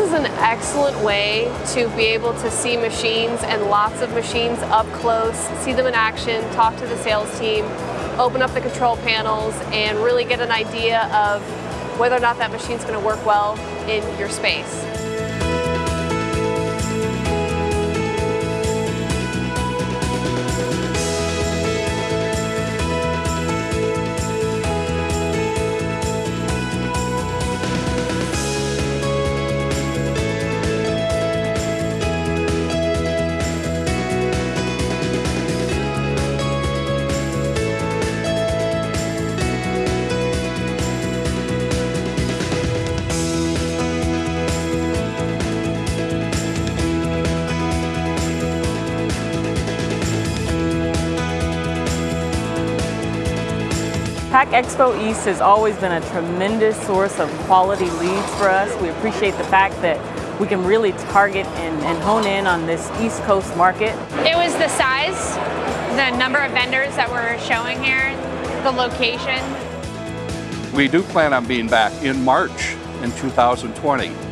is an excellent way to be able to see machines and lots of machines up close, see them in action, talk to the sales team, open up the control panels, and really get an idea of whether or not that machine's going to work well in your space. PACK Expo East has always been a tremendous source of quality leads for us. We appreciate the fact that we can really target and, and, hone in on this East Coast market. It was the size, the number of vendors that were showing here, the location. We do plan on being back in March in 2020.